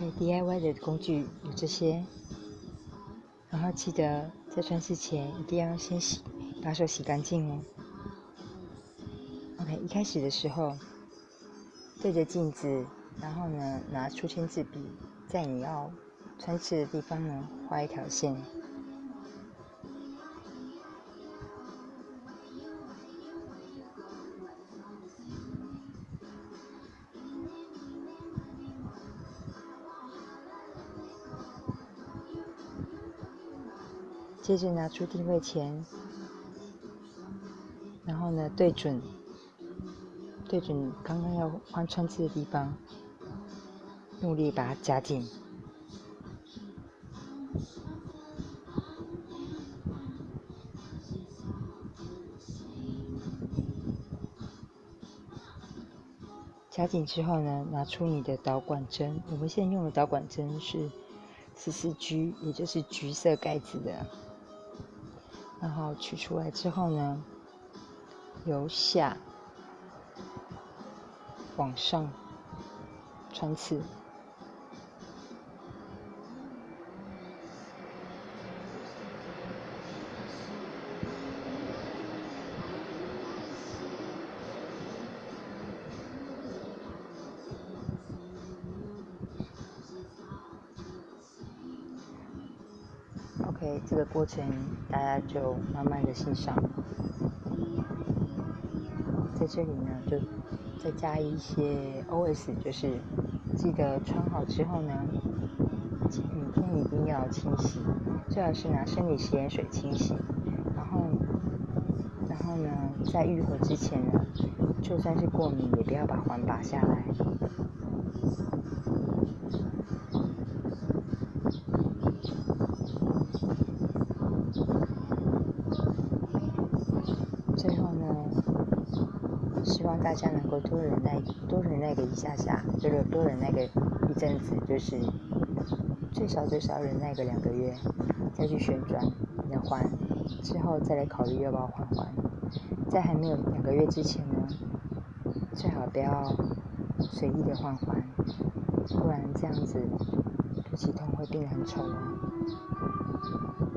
可以 DIY 的工具有这些，然后记得在穿刺前一定要先洗，把手洗干净哦。OK，一开始的时候对着镜子，然后呢拿出签字笔，在你要穿刺的地方呢画一条线。接着拿出定位钳，然后呢对准，对准刚刚要换穿刺的地方，用力把它夹紧。夹紧之后呢，拿出你的导管针。我们现在用的导管针是十四 G，也就是橘色盖子的。然后取出来之后呢，由下往上穿刺。OK，这个过程大家就慢慢的欣赏。在这里呢，就再加一些 OS，就是记得穿好之后呢，每天一定要清洗，最好是拿生理食盐水清洗。然后，然后呢，在愈合之前呢，就算是过敏，也不要把环拔下来。最后呢，希望大家能够多忍耐，多忍耐个一下下，就是多忍耐个一阵子，就是最少最少忍耐个两个月，再去旋转你的环，之后再来考虑要不要换环。在还没有两个月之前呢，最好不要随意的换环，不然这样子肚脐痛会变得很丑哦。